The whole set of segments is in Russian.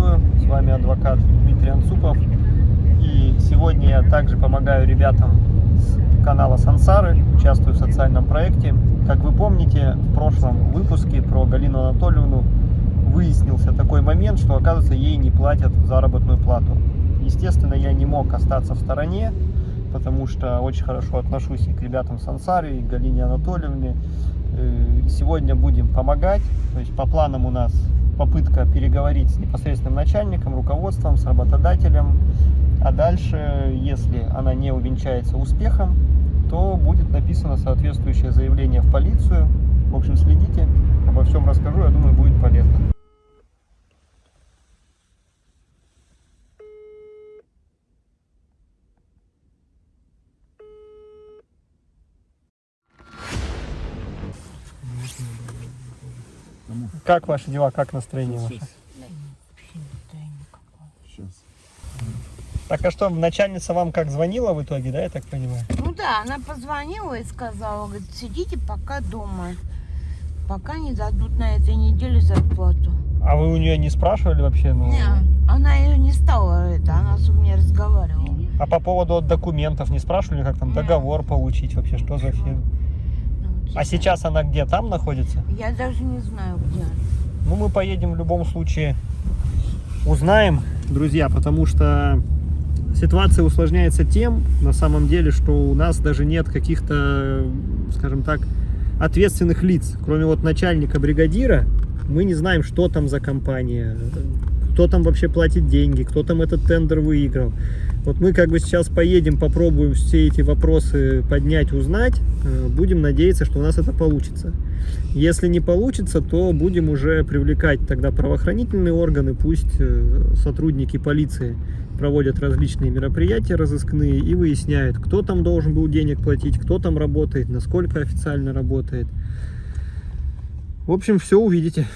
приветствую! С вами адвокат Дмитрий Анцупов. И сегодня я также помогаю ребятам с канала Сансары, участвую в социальном проекте. Как вы помните, в прошлом выпуске про Галину Анатольевну выяснился такой момент, что, оказывается, ей не платят заработную плату. Естественно, я не мог остаться в стороне, потому что очень хорошо отношусь и к ребятам Сансары, и к Галине Анатольевне. Э, сегодня будем помогать, то есть по планам у нас попытка переговорить с непосредственным начальником, руководством, с работодателем. А дальше, если она не увенчается успехом, то будет написано соответствующее заявление в полицию. В общем, следите, обо всем расскажу, я думаю, будет полезно. Как ваши дела, как настроение ваше? Сейчас. Так а что, начальница вам как звонила в итоге, да, я так понимаю? Ну да, она позвонила и сказала, говорит, сидите пока дома, пока не дадут на этой неделе зарплату. А вы у нее не спрашивали вообще? Ну, Не, она ее не стала, это, она с меня разговаривала. А по поводу документов не спрашивали, как там Не. договор получить вообще, что за фирма? А сейчас она где, там находится? Я даже не знаю, где она. Ну, мы поедем в любом случае, узнаем, друзья, потому что ситуация усложняется тем, на самом деле, что у нас даже нет каких-то, скажем так, ответственных лиц. Кроме вот начальника бригадира, мы не знаем, что там за компания, кто там вообще платит деньги, кто там этот тендер выиграл. Вот мы как бы сейчас поедем, попробуем все эти вопросы поднять, узнать. Э, Будем надеяться, что у нас это получится. Если не получится, то будем уже привлекать тогда правоохранительные органы, пусть э, сотрудники полиции проводят различные мероприятия разыскные и выясняют, кто там должен был денег платить, кто там работает, насколько официально работает. В общем, все увидите.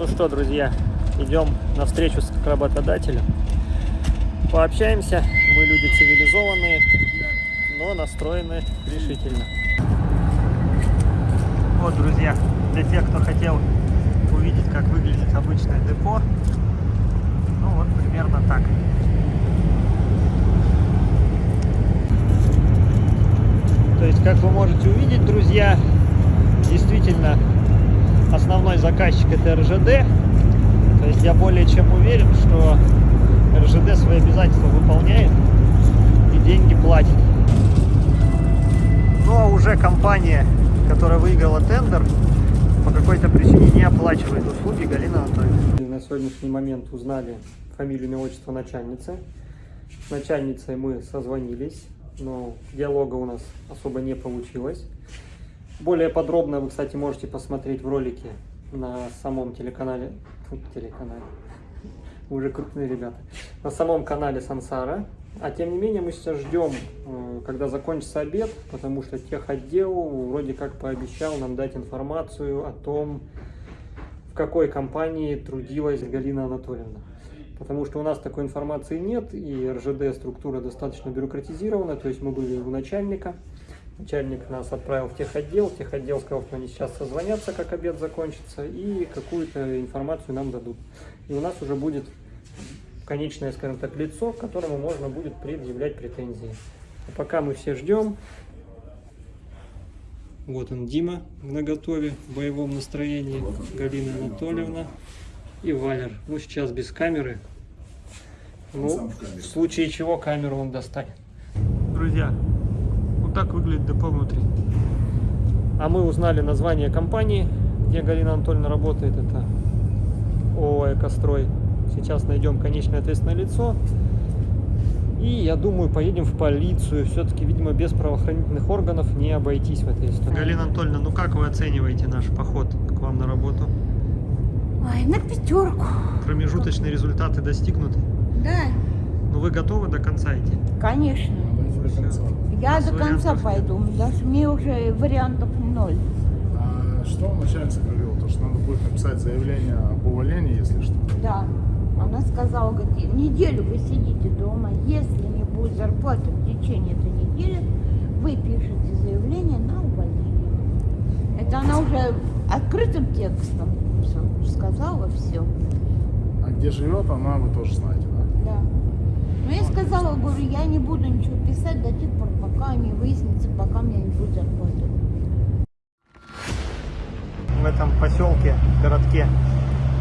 Ну что, друзья, идем на встречу с работодателем. Пообщаемся. Мы люди цивилизованные, но настроены решительно. Вот, друзья, для тех, кто хотел увидеть, как выглядит обычное депо, ну вот примерно так. То есть, как вы можете увидеть, друзья, действительно основной заказчик это РЖД. То есть я более чем уверен, что РЖД свои обязательства выполняет и деньги платит. Ну а уже компания, которая выиграла тендер, по какой-то причине не оплачивает услуги Галина Анатольевна. На сегодняшний момент узнали фамилию, имя, отчество начальницы. С начальницей мы созвонились, но диалога у нас особо не получилось. Более подробно вы, кстати, можете посмотреть в ролике на самом телеканале. Телеканале. Уже крупные ребята. На самом канале Сансара. А тем не менее мы сейчас ждем, э, когда закончится обед, потому что техотдел вроде как пообещал нам дать информацию о том, в какой компании трудилась Галина Анатольевна. Потому что у нас такой информации нет, и РЖД структура достаточно бюрократизирована, то есть мы были у начальника, начальник нас отправил в техотдел, техотдел сказал, что они сейчас созвонятся, как обед закончится, и какую-то информацию нам дадут. И у нас уже будет конечное, скажем так, лицо, к которому можно будет предъявлять претензии. А пока мы все ждем. Вот он, Дима, на готове, в боевом настроении, Галина Анатольевна и Валер. Ну, сейчас без камеры. Ну, в случае чего камеру он достанет. Друзья, вот так выглядит депо внутри. А мы узнали название компании, где Галина Анатольевна работает. Это ООО «Экострой». Сейчас найдем конечное ответственное лицо. И, я думаю, поедем в полицию. Все-таки, видимо, без правоохранительных органов не обойтись в этой истории. Галина Анатольевна, ну как вы оцениваете наш поход к вам на работу? Ой, на пятерку. Промежуточные результаты достигнуты? Да, Ну вы готовы до конца идти? конечно. Я до конца пойду, даже мне уже вариантов ноль. А что начальница говорила? То, что надо будет написать заявление об увольнении, если что. Да. Она сказала, говорит, неделю вы сидите дома, если не будет зарплаты в течение этой недели, вы пишете заявление на увольнение. Это она уже открытым текстом. всё. же сказала все. А где живет она, вы тоже знаете, да? Да. Но я сказала, говорю, я не буду ничего писать до тех пор, пока не выяснится, пока мне не будет зарплаты. В этом поселке, городке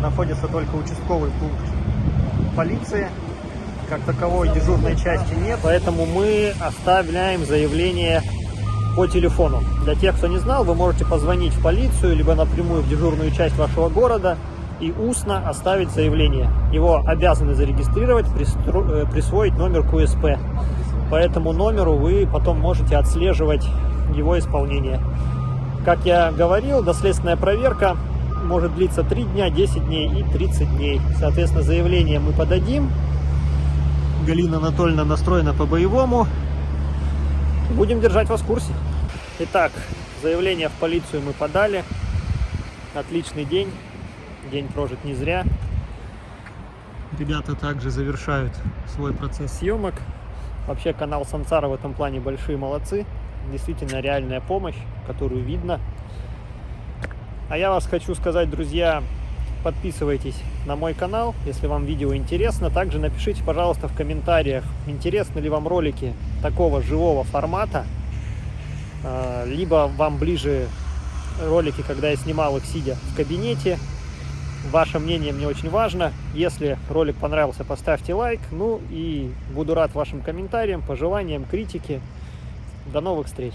находится только участковый пункт полиции. Как таковой дежурной части нет, поэтому мы оставляем заявление по телефону. Для тех, кто не знал, вы можете позвонить в полицию, либо напрямую в дежурную часть вашего города и устно оставить заявление. Его обязаны зарегистрировать, пристро- э, присвоить номер КУСП. По этому номеру вы потом можете отслеживать его исполнение. Как я говорил, доследственная проверка может длиться 3 дня, 10 дней и 30 дней. Соответственно, заявление мы подадим. Галина Анатольевна настроена по-боевому. Будем держать вас в курсе. Итак, заявление в полицию мы подали. Отличный день. День прожит не зря. Ребята также завершают свой процесс съемок. Вообще канал Сансара в этом плане большие молодцы. Действительно реальная помощь, которую видно. А я вас хочу сказать, друзья, подписывайтесь на мой канал, если вам видео интересно. Также напишите, пожалуйста, в комментариях, интересны ли вам ролики такого живого формата. А, Либо вам ближе ролики, когда я снимал их сидя в кабинете. Ваше мнение мне очень важно. Если ролик понравился, поставьте лайк. Ну и буду рад вашим комментариям, пожеланиям, критике. До новых встреч!